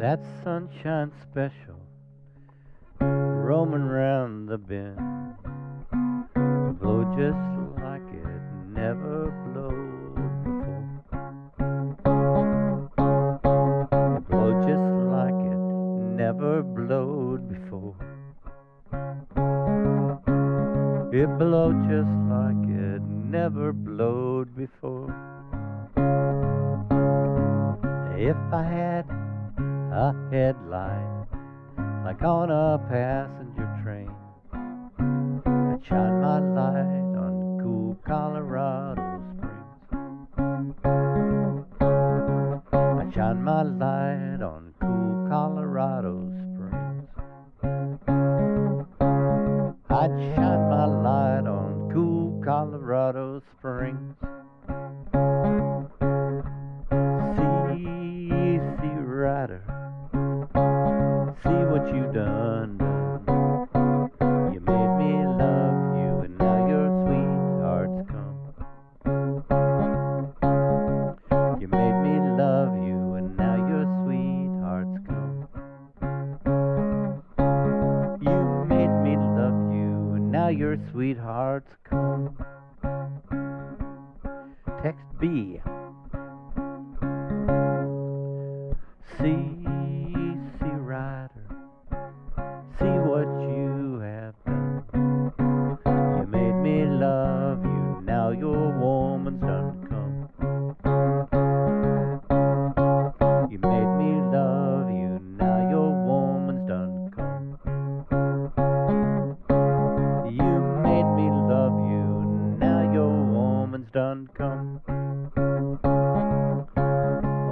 That sunshine special roaming round the bend blow just like it never blowed before. Blow just like it never blowed before. It blow just like it never blowed before. If I had a headlight like on a passenger train, I'd shine my light on cool Colorado Springs. I'd shine my light on cool Colorado Springs. I'd shine my light on cool Colorado Springs. See what you done. You made me love you, and now your sweetheart's come. You made me love you, and now your sweetheart's come. You made me love you, and now your sweetheart's come. Text B. done come.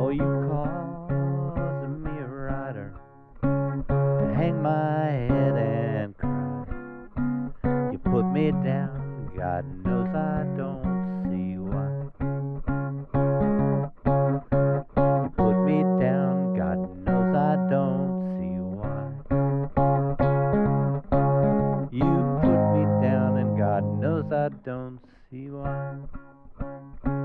Oh, you caused me a rider to hang my head and cry. You put me down, God knows I don't don't see why.